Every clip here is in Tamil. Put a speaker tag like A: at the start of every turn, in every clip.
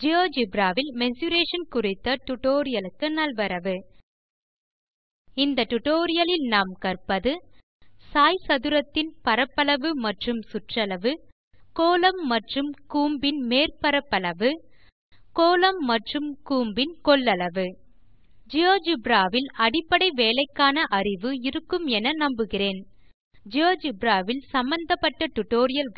A: ஜியோஜெப்ரா வில் மெசுரேஷன் குறித்த டியூட்டோரியல் நல்வரவு இந்த டியூட்டோரியல் லில் நாம் கற்பது சதுரத்தின் பரப்பளவு மற்றும் சுற்றளவு கோலம் மற்றும் கூம்பின் மேற்பரப்பளவு கோலம் மற்றும் கூம்பின் கொள்ளளவு ஜியோஜெப்ரா வில் அடிப்படை வேலைக்கான அறிவு இருக்கும் என நம்புகிறேன் ஜியோஜெப்ரா வில் சம்பந்தப்பட்ட டியூட்டோரியல்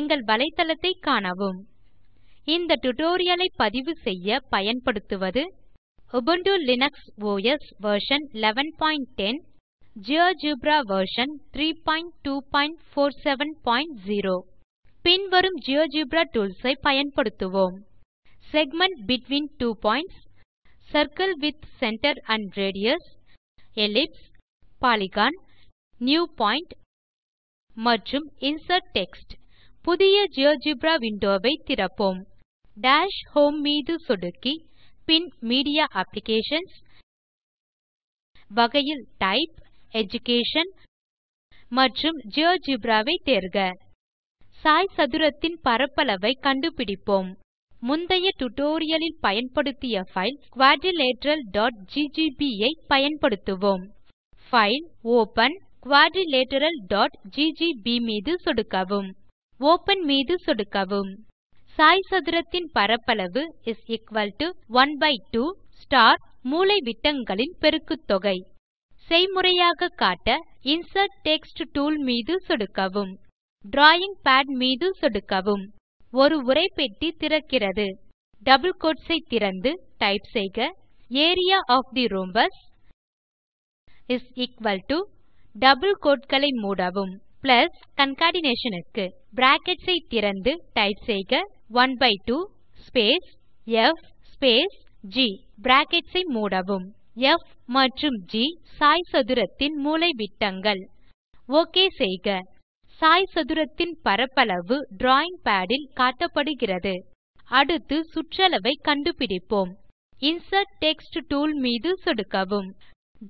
A: எங்கள் வலைத்தளத்தைக் காணவும் இந்த tutorial ஐ செய்ய பயன்படுத்துவது Ubuntu Linux OS version 1110 GeoGebra version 32470 பின்வரும் GeoGebra tools ஐ பயன்படுத்துவோம் Segment between two points circle with centre and radius ellipse Polygon new point மற்றும் Insert டெக்ஸ்ட் புதிய GeoGebra window வை திறப்போம் டாஷ் ஹோம் மீது சொடுக்கி பின் மீடியா அப்ளிகேஷன்ஸ் வகையில் டைப் எடுகேஷன் மற்றும் ஜியோஜெப்ரா தேர்க தேர்க சதுரத்தின் பரப்பளவை கண்டுபிடிப்போம் முந்தைய டியூட்டோரியல் லில் பயன்படுத்திய பைல் quadrilateralஜிஜிபி ஐ பயன்படுத்துவோம் பைல் ஒப்பன் quadrilateral.ggb மீது சொடுக்கவும் ஒப்பன் மீது சொடுக்கவும் சாய் சதுரத்தின் பரப்பளவு இஸ் பை 12 ஸ்டார் மூலைவிட்டங்களின் பெருக்குத்தொகை செய்முறையாக காட்ட இன்சர்ட் டெக்ஸ்ட் டூல் மீது சொடுக்கவும் டிராவிங் பாட் மீது சொடுக்கவும் ஒரு உரைப்பெட்டி திறக்கிறது டபிள் கோட்ஸ் ஐ திறந்து டைப் செய்க area of the rhombus double கோட்களை மூடவும் பிளஸ் கான்கேட்னேஷன் க்கு பிராக்கெட்ஸ் ஐ திறந்து டைப் செய்க 12 ஸ்பேஸ் ப் ஸ்பேஸ் ஜி பிராக்கெட்ஸ் ஐ மூடவும் ப் மற்றும் ஜி சாய்சதுரத்தின் விட்டங்கள் ஓகே செய்க சாய் சதுரத்தின் பரப்பளவு டிராவிங் பாட் இல் காட்டப்படுகிறது அடுத்து சுற்றளவை கண்டுபிடிப்போம் இன்சர்ட் டெக்ஸ்ட் டூல் மீது சொடுக்கவும்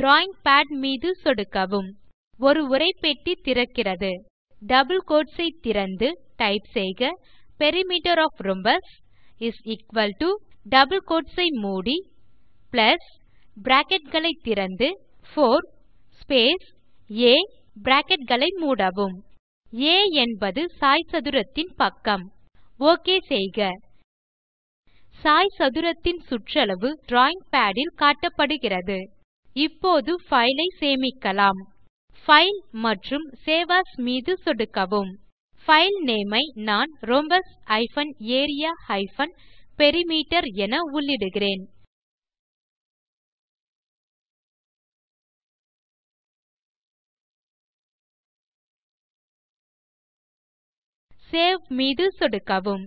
A: டிராவிங் பாட் மீது சொடுக்கவும் ஒரு உரைப்பெட்டி திறக்கிறது டபிள் கோட்ஸ் ஐ திறந்து டைப் செய்க perimeter of rhombus is equal to double quotes ஐ மூடி பிளஸ் பிராக்கெட் களை திறந்து 4 ஸ்பேஸ் ஆ பிராக்கெட் களை மூடவும் ஆ என்பது சாய் சதுரத்தின் பக்கம் ஒக் செய்க சாய் சதுரத்தின் சுற்றளவு டிராவிங் பாட் இல் காட்டப்படுகிறது இப்போது பைல் ஐ சேமிக்கலாம் பைல் மற்றும் சேவ் ஏஎஸ் மீது சொடுக்கவும் பைல் நேம் ஐ நான் rhombus area பெரிமீட்டர் என உள்ளிடுகிறேன் சேவ் மீது சொடுக்கவும்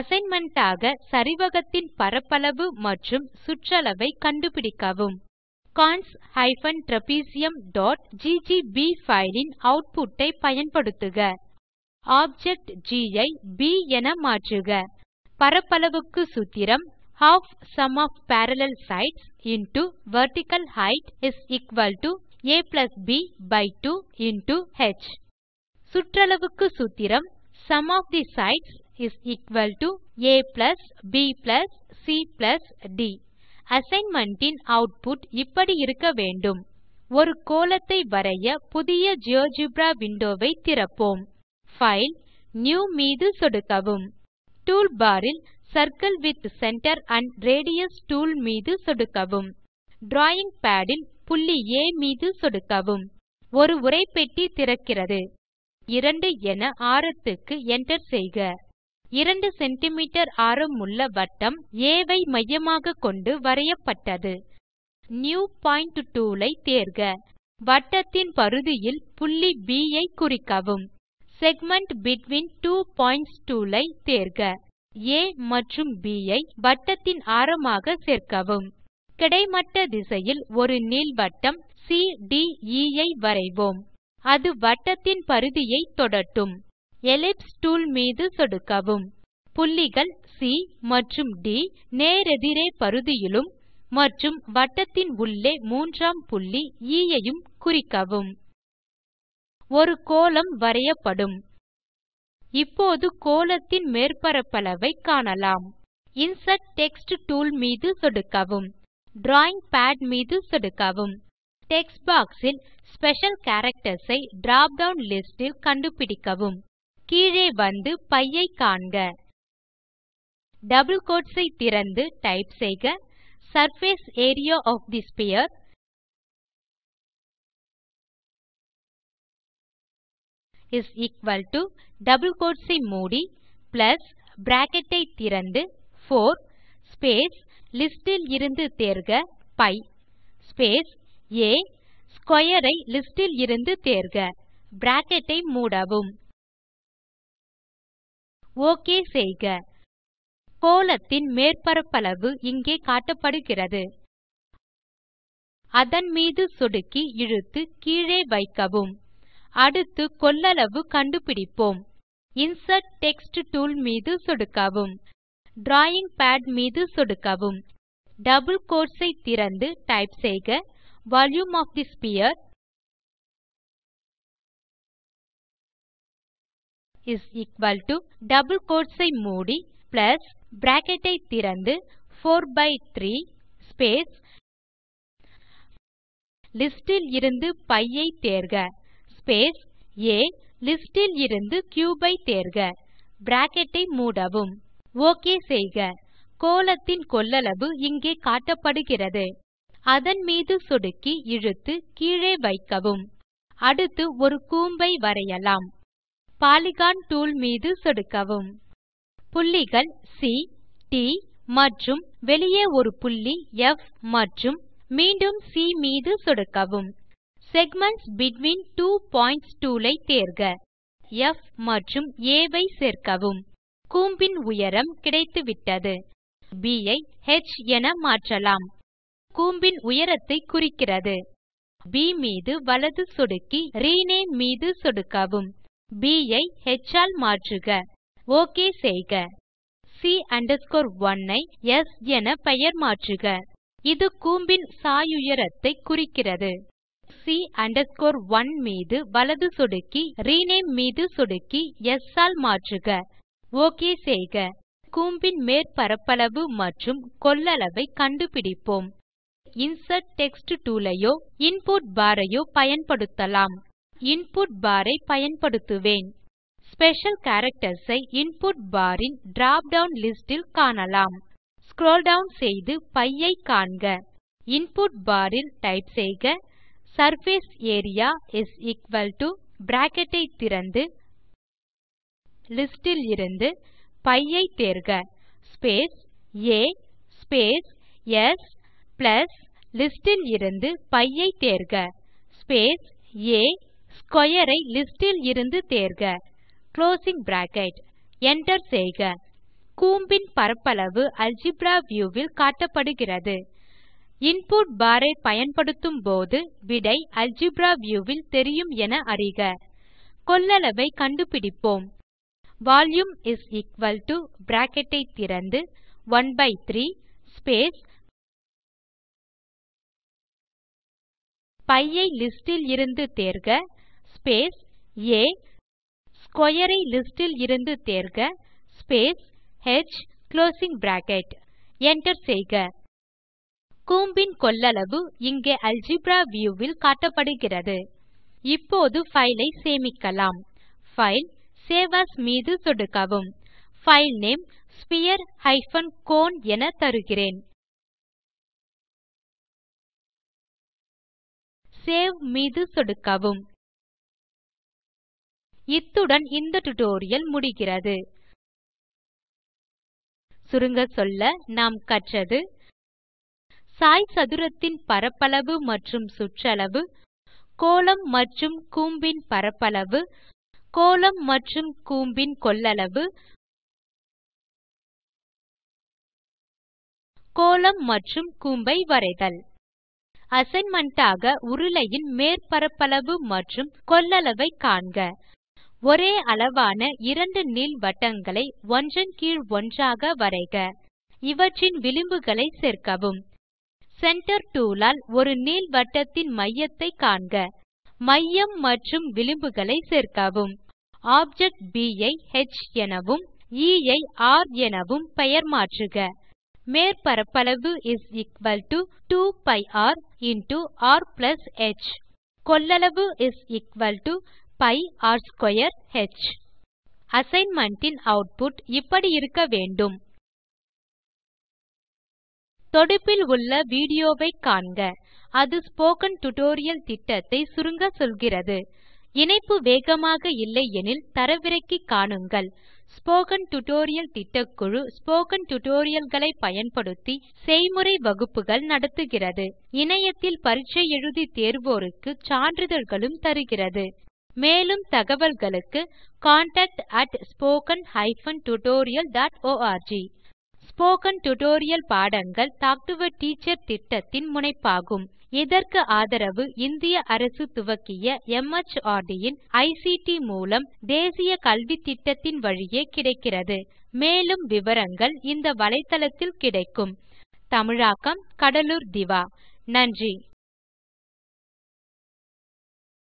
A: அசைன்மென்ட் ஆக சரிவகத்தின் பரப்பளவு மற்றும் சுற்றளவை கண்டுபிடிக்கவும் cons hyphen trapezium dot GGB file in output ஐ பயன்படுத்துக ஆப்ஜெக்ட் ஜி ஐ ப் என மாற்றுக பரப்பளவுக்கு சூத்திரம் half sum of parallel sides into vertical height ab by 2 into h சுற்றளவுக்கு சூத்திரம் sum of the sides is C ab cd assignment in output இப்படி இருக்க வேண்டும் ஒரு கோளத்தை வரைய புதிய ஜியோஜெப்ரா விண்டோ வை திறப்போம் பைல் நியூ மீது சொடுக்கவும் டூல்பார் இல் circle with centre and radius tool மீது சொடுக்கவும் டிராவிங் பாட் இல் புள்ளி ஏ மீது சொடுக்கவும் ஒரு உரைப்பெட்டி திறக்கிறது 2 என ஆரத்துக்கு enter செய்க 2 சென்டிமீட்டர் ஆரமுள்ள வட்டம் ஆ ஐ மையமாக கொண்டு வரையப்பட்டது நியூ பாயிண்ட் டூல் ஐ தேர்க வட்டத்தின் பரிதியில் புள்ளி ப் ஐ குறிக்கவும் segment between two points tool ஐ தேர்க ஆ மற்றும் ப் ஐ வட்டத்தின் ஆரமாக சேர்க்கவும் கிடைமட்ட திசையில் ஒரு நீள்வட்டம் சிடிஇ e ஐ வரைவோம் அது வட்டத்தின் பரிதியை தொடட்டும் எலிப்ஸ் டூல் மீது சொடுக்கவும் புள்ளிகள் சி மற்றும் ட் நேரெதிரே பரிதியிலும் மற்றும் வட்டத்தின் உள்ளே மூன்றாம் புள்ளி எ e ஐயும் குறிக்கவும் ஒரு கோளம் வரையப்படும் இப்போது கோளத்தின் மேற்பரப்பளவை காணலாம் இன்சர்ட் டெக்ஸ்ட் டூல் மீது சொடுக்கவும் டிராவிங் பாட் மீது சொடுக்கவும் டெக்ஸ்ட் பாக்ஸ் இல் ஸ்பெஷல் கேரக்டர்ஸ் ஐ டிராப் டவுன் லிஸ்ட் இல் கண்டுபிடிக்கவும் கீழே வந்து பை ஐ காண்க டபுள் கோட்ஸ் ஐ திறந்து டைப் செய்க surface area of the sphere is equal to double quotes ஐ மூடி பிளஸ் பிராக்கெட் ஐ திறந்து 4 ஸ்பேஸ் லிஸ்ட் இருந்து தேர்க பை ஸ்பேஸ் ஏ ஸ்க்வேர் ஐ லிஸ்ட் இருந்து தேர்க பிராக்கெட் ஐ மூடவும் OK செய்க கோலத்தின் மேற்பரப்பளவு இங்கே காட்டப்படுகிறது அதன் மீது சொடுக்கி இழுத்து கீழே வைக்கவும் அடுத்து கொள்ளளவு கண்டுபிடிப்போம் Insert டெக்ஸ்ட் டூல் மீது சொடுக்கவும் Drawing Pad மீது சொடுக்கவும் Double கோட்ஸ் ஐ திறந்து டைப் செய்க Volume of the Sphere is equal to double quotes ஐ மூடி பிளஸ் பிராக்கெட் ஐ திறந்து 4 பை 3 ஸ்பேஸ் லிஸ்டில் இருந்து π ஐ தேர்க ஸ்பேஸ் ஏ லிஸ்டில் இருந்து கியூப் ஐ தேர்க பிராக்கெட் ஐ மூடவும் ஓகே செய்க கோலத்தின் கொள்ளளவு இங்கே காட்டப்படுகிறது அதன் மீது சொடுக்கி இழுத்து கீழே வைக்கவும் அடுத்து ஒரு கூம்பை வரையலாம் பாலிகன் டூல் மீது சொடுக்கவும் புள்ளிகள் சி ட் மற்றும் வெளியே ஒரு புள்ளி ப் மற்றும் மீண்டும் சி மீது சொடுக்கவும் segments between two points tool ஐ தேர்க ப் மற்றும் ஆ ஐ சேர்க்கவும் கூம்பின் உயரம் கிடைத்துவிட்டது ப் ஐ ஹ் என மாற்றலாம் கூம்பின் உயரத்தை குறிக்கிறது ப் மீது வலது சொடுக்கி ரினேம் மீது சொடுக்கவும் ப் ஐ ஹ் ஆல் மாற்றுக ஒக் செய்க c 1 ஐ ஸ் என பெயர் மாற்றுக இது கூம்பின் சாயுயரத்தை குறிக்கிறது c 1 மீது வலது சொடுக்கி ரினேம் மீது சொடுக்கி ஸ் ஆல் மாற்றுக ஒக் செய்க கூம்பின் மேற்பரப்பளவு மற்றும் கொள்ளளவை கண்டுபிடிப்போம் இன்சர்ட் டெக்ஸ்ட் டூல் ஐயோ இன்புட் பார் ஐயோ பயன்படுத்தலாம் இன்புட் பார் ஐ பயன்படுத்துவேன் ஸ்பெஷல் கேரக்டர்ஸ் ஐ இன்புட் பார் ன் drop டவுன் லிஸ்ட் ல் காணலாம் ஸ்க்ரோல் டவுன் செய்து π ஐ காண்க இன்புட் பார் ல் டைப் செய்க சர்ஃபேஸ் ஏரியா பிராக்கெட் ஐ திறந்து லிஸ்ட் இருந்து π ஐ தேர்க ஸ்பேஸ் ஆ ஸ்பேஸ் ஸ் பிளஸ் லிஸ்ட் இருந்து π ஐ தேர்க ஸ்பேஸ் ஆ ஸ்க்வேர் ஐ லிஸ்ட் இலிருந்து தேர்க குளோசிங் பிராக்கெட் enter செய்க கூம்பின் பரப்பளவு அல்ஜெப்ரா வியூ வில் காட்டப்படுகிறது இன்புட் பார் ஐ போது விடை அல்ஜெப்ரா வியூ வில் தெரியும் என அறிக கொள்ளளவை கண்டுபிடிப்போம் volume is equal to bracket ஐ திறந்து 1 பை 3 ஸ்பேஸ் பி ஐ லிஸ்ட் இலிருந்து தேர்க ஸ்பேஸ் ஏ ஸ்க்வேர் ஐ லிஸ்ட் தேர்க space h closing bracket enter செய்க கூம்பின் கொள்ளளவு இங்கே அல்ஜெப்ரா வியூ வில் காட்டப்படுகிறது இப்போது ஃபைலை ஐ சேமிக்கலாம் ஃபைல் சேவ் ஏஎஸ் மீது சொடுக்கவும் file name sphere hyphen cone என தருகிறேன் சேவ் மீது சொடுக்கவும் இத்துடன் இந்த டுடோரியல் முடிகிறது சுருங்க சொல்ல நாம் கற்றது சாய் சதுரத்தின் பரப்பளவு மற்றும் சுற்றளவு கோளம் மற்றும் கூம்பின் பரப்பளவு கோளம் மற்றும் கூம்பின் கொள்ளளவு கோளம் மற்றும் கூம்பை வரைதல் அசைன்மென்ட் ஆக உருளையின் மேற்பரப்பளவு மற்றும் கொள்ளளவை காண்க ஒரே அளவான இரண்டு நீள் வட்டங்களை ஒன்றன் கீழ் ஒன்றாக வரைக இவற்றின் விளிம்புகளை சேர்க்கவும் சென்டர் டூல் ஆல் ஒரு வட்டத்தின் மையத்தை காண்க மையம் மற்றும் விளிம்புகளை சேர்க்கவும் ஆப்ஜெக்ட் ப் ஐ ஹ் எனவும் எ e ஐ ர் எனவும் பெயர் மாற்றுக மேற்பரப்பளவு 2 π rர் ஹ் கொள்ளளவு 2 பி ர் ஸ்க்வேர் ஹ் அசைன்மென்ட் இன் ஆட்புட் இப்படி இருக்க வேண்டும் தொடுப்பில் உள்ள வீடியோ வை காண்க அது ஸ்போக்கன் டியூட்டோரியல் திட்டத்தை சுருங்க சொல்கிறது இணைப்பு வேகமாக இல்லை எனில் தரவிறக்கி காணுங்கள் ஸ்போக்கன் டியூட்டோரியல் திட்டக்குழு ஸ்போக்கன் டியூட்டோரியல்களை பயன்படுத்தி செய்முறை வகுப்புகள் நடத்துகிறது இணையத்தில் பரீட்சை எழுதி தேர்வோருக்கு சான்றிதழ்களும் தருகிறது மேலும் தகவல்களுக்கு contactspoken tutorialorg ஸ்போக்கன் டியூட்டோரியல் பாடங்கள் டாக் டு எ டீச்சர் திட்டத்தின் முனைப்பாகும் இதற்கு ஆதரவு இந்திய அரசு துவக்கிய மார்ட் இன் ஐசிடி மூலம் தேசிய கல்வித்திட்டத்தின் வழியே கிடைக்கிறது மேலும் விவரங்கள் இந்த வலைத்தளத்தில் கிடைக்கும் தமிழாக்கம் கடலூர் திவா நன்றி